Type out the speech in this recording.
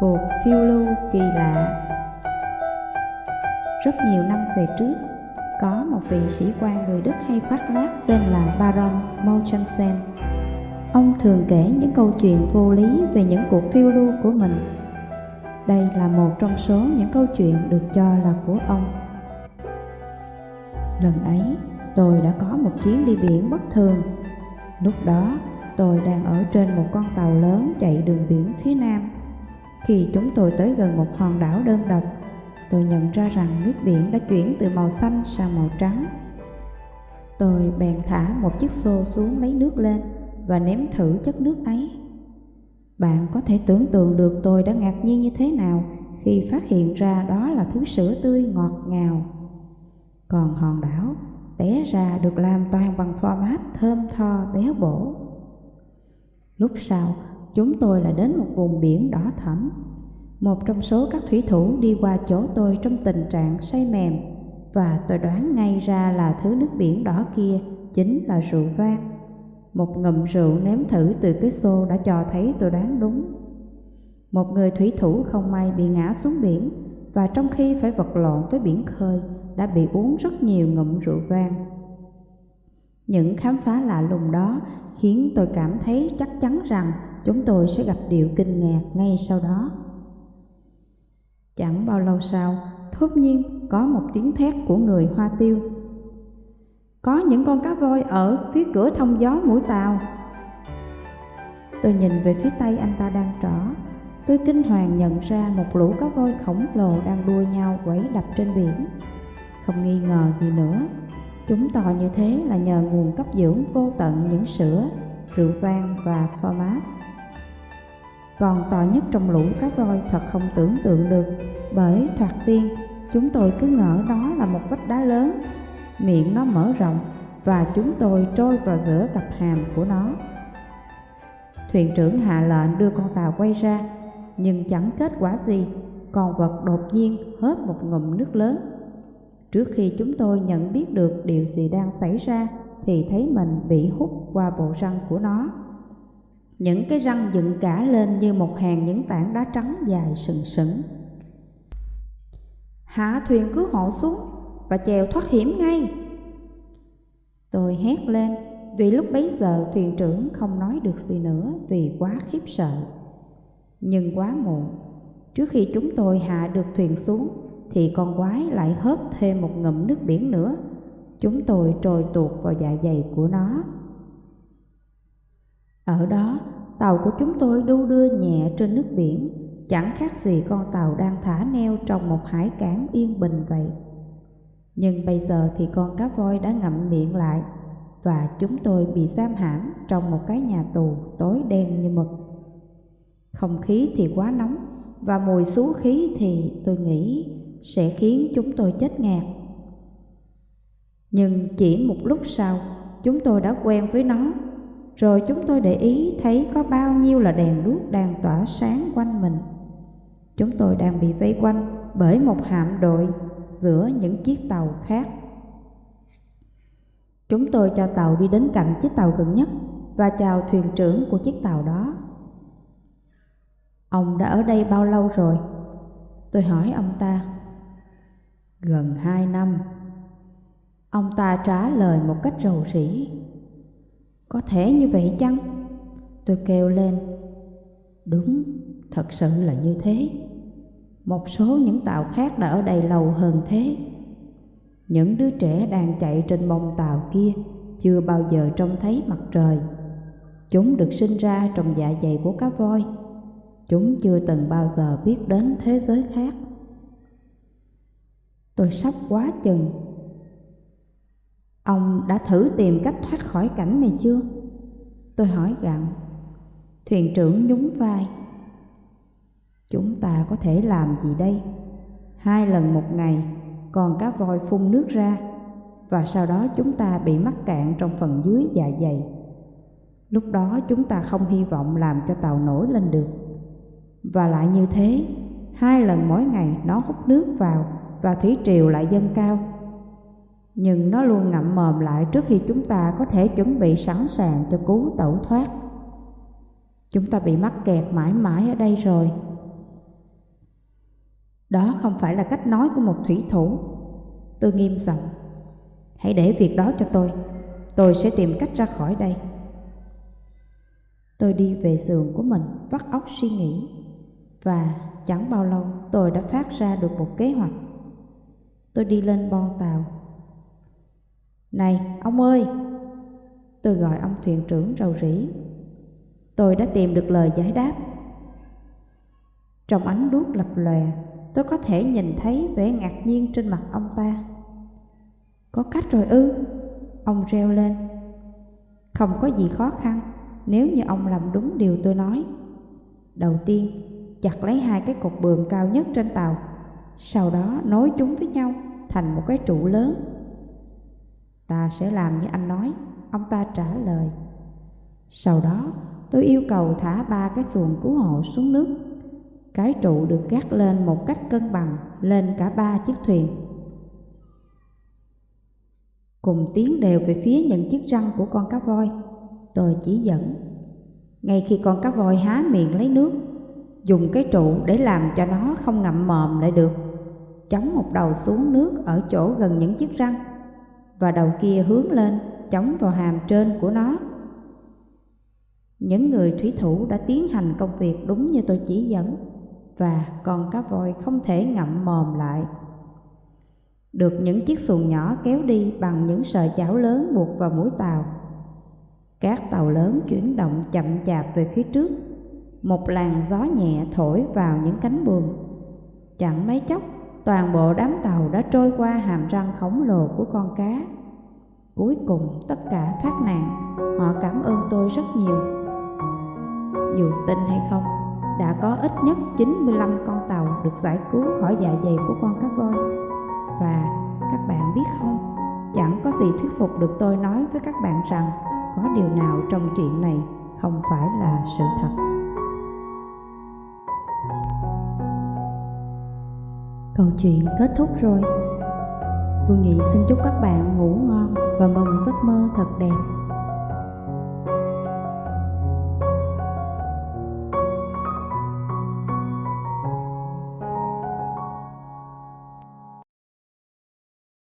Cuộc phiêu lưu kỳ lạ Rất nhiều năm về trước, có một vị sĩ quan người Đức hay khoác lác tên là Baron Munchausen. Ông thường kể những câu chuyện vô lý về những cuộc phiêu lưu của mình. Đây là một trong số những câu chuyện được cho là của ông. Lần ấy, tôi đã có một chuyến đi biển bất thường. Lúc đó, tôi đang ở trên một con tàu lớn chạy đường biển phía nam. Khi chúng tôi tới gần một hòn đảo đơn độc, tôi nhận ra rằng nước biển đã chuyển từ màu xanh sang màu trắng. Tôi bèn thả một chiếc xô xuống lấy nước lên và ném thử chất nước ấy. Bạn có thể tưởng tượng được tôi đã ngạc nhiên như thế nào khi phát hiện ra đó là thứ sữa tươi ngọt ngào. Còn hòn đảo té ra được làm toàn bằng format thơm tho béo bổ. Lúc sau, chúng tôi lại đến một vùng biển đỏ thẫm. Một trong số các thủy thủ đi qua chỗ tôi trong tình trạng say mềm và tôi đoán ngay ra là thứ nước biển đỏ kia chính là rượu vang. Một ngụm rượu nếm thử từ cái xô đã cho thấy tôi đoán đúng. Một người thủy thủ không may bị ngã xuống biển và trong khi phải vật lộn với biển khơi, đã bị uống rất nhiều ngụm rượu vang. Những khám phá lạ lùng đó khiến tôi cảm thấy chắc chắn rằng chúng tôi sẽ gặp điều kinh ngạc ngay sau đó. Chẳng bao lâu sau, thốt nhiên có một tiếng thét của người hoa tiêu. Có những con cá voi ở phía cửa thông gió mũi tàu. Tôi nhìn về phía tay anh ta đang trỏ. Tôi kinh hoàng nhận ra một lũ cá voi khổng lồ đang đua nhau quẩy đập trên biển. Không nghi ngờ gì nữa, chúng to như thế là nhờ nguồn cấp dưỡng vô tận những sữa, rượu vang và format. Còn to nhất trong lũ cá voi thật không tưởng tượng được, bởi thoạt tiên chúng tôi cứ ngỡ đó là một vách đá lớn, miệng nó mở rộng và chúng tôi trôi vào giữa cặp hàm của nó. Thuyền trưởng hạ lệnh đưa con tàu quay ra, nhưng chẳng kết quả gì, con vật đột nhiên hớp một ngụm nước lớn. Trước khi chúng tôi nhận biết được điều gì đang xảy ra, thì thấy mình bị hút qua bộ răng của nó. Những cái răng dựng cả lên như một hàng những tảng đá trắng dài sừng sững. Hạ thuyền cứu hộ xuống và chèo thoát hiểm ngay. Tôi hét lên vì lúc bấy giờ thuyền trưởng không nói được gì nữa vì quá khiếp sợ. Nhưng quá muộn, trước khi chúng tôi hạ được thuyền xuống thì con quái lại hớp thêm một ngụm nước biển nữa. Chúng tôi trồi tuột vào dạ dày của nó. Ở đó, tàu của chúng tôi đu đưa nhẹ trên nước biển, chẳng khác gì con tàu đang thả neo trong một hải cảng yên bình vậy. Nhưng bây giờ thì con cá voi đã ngậm miệng lại và chúng tôi bị giam hãm trong một cái nhà tù tối đen như mực. Không khí thì quá nóng và mùi xú khí thì tôi nghĩ sẽ khiến chúng tôi chết ngạt. Nhưng chỉ một lúc sau, chúng tôi đã quen với nó, rồi chúng tôi để ý thấy có bao nhiêu là đèn đuốc đang tỏa sáng quanh mình. Chúng tôi đang bị vây quanh bởi một hạm đội giữa những chiếc tàu khác. Chúng tôi cho tàu đi đến cạnh chiếc tàu gần nhất và chào thuyền trưởng của chiếc tàu đó. Ông đã ở đây bao lâu rồi? Tôi hỏi ông ta. Gần hai năm. Ông ta trả lời một cách rầu rĩ. Có thể như vậy chăng? Tôi kêu lên. Đúng, thật sự là như thế. Một số những tàu khác đã ở đây lâu hơn thế. Những đứa trẻ đang chạy trên bông tàu kia chưa bao giờ trông thấy mặt trời. Chúng được sinh ra trong dạ dày của cá voi. Chúng chưa từng bao giờ biết đến thế giới khác. Tôi sốc quá chừng. Ông đã thử tìm cách thoát khỏi cảnh này chưa? Tôi hỏi gặng. Thuyền trưởng nhún vai. Chúng ta có thể làm gì đây? Hai lần một ngày, còn cá voi phun nước ra, và sau đó chúng ta bị mắc cạn trong phần dưới dạ dày. Lúc đó chúng ta không hy vọng làm cho tàu nổi lên được. Và lại như thế, hai lần mỗi ngày nó hút nước vào và thủy triều lại dâng cao. Nhưng nó luôn ngậm mồm lại trước khi chúng ta có thể chuẩn bị sẵn sàng cho cú tẩu thoát. Chúng ta bị mắc kẹt mãi mãi ở đây rồi. Đó không phải là cách nói của một thủy thủ. Tôi nghiêm giọng. Hãy để việc đó cho tôi. Tôi sẽ tìm cách ra khỏi đây. Tôi đi về giường của mình, vắt óc suy nghĩ. Và chẳng bao lâu tôi đã phát ra được một kế hoạch. Tôi đi lên bon tàu. Này, ông ơi! Tôi gọi ông thuyền trưởng rầu rĩ. Tôi đã tìm được lời giải đáp. Trong ánh đuốc lập lòe, tôi có thể nhìn thấy vẻ ngạc nhiên trên mặt ông ta. Có cách rồi ư? Ông reo lên. Không có gì khó khăn nếu như ông làm đúng điều tôi nói. Đầu tiên, chặt lấy hai cái cột buồm cao nhất trên tàu, sau đó nối chúng với nhau thành một cái trụ lớn. Ta sẽ làm như anh nói, ông ta trả lời. Sau đó, tôi yêu cầu thả ba cái xuồng cứu hộ xuống nước. Cái trụ được gác lên một cách cân bằng lên cả ba chiếc thuyền. Cùng tiến đều về phía những chiếc răng của con cá voi, tôi chỉ dẫn. Ngay khi con cá voi há miệng lấy nước, dùng cái trụ để làm cho nó không ngậm mồm lại được. Chống một đầu xuống nước ở chỗ gần những chiếc răng, và đầu kia hướng lên, chống vào hàm trên của nó. Những người thủy thủ đã tiến hành công việc đúng như tôi chỉ dẫn, và con cá voi không thể ngậm mồm lại. Được những chiếc xuồng nhỏ kéo đi bằng những sợi chảo lớn buộc vào mũi tàu. Các tàu lớn chuyển động chậm chạp về phía trước một làn gió nhẹ thổi vào những cánh buồm. Chẳng mấy chốc, toàn bộ đám tàu đã trôi qua hàm răng khổng lồ của con cá. Cuối cùng tất cả thoát nạn, họ cảm ơn tôi rất nhiều. Dù tin hay không, đã có ít nhất 95 con tàu được giải cứu khỏi dạ dày của con cá voi. Và các bạn biết không, chẳng có gì thuyết phục được tôi nói với các bạn rằng có điều nào trong chuyện này không phải là sự thật. Câu chuyện kết thúc rồi. Vương Nhị xin chúc các bạn ngủ ngon và mong giấc mơ thật đẹp.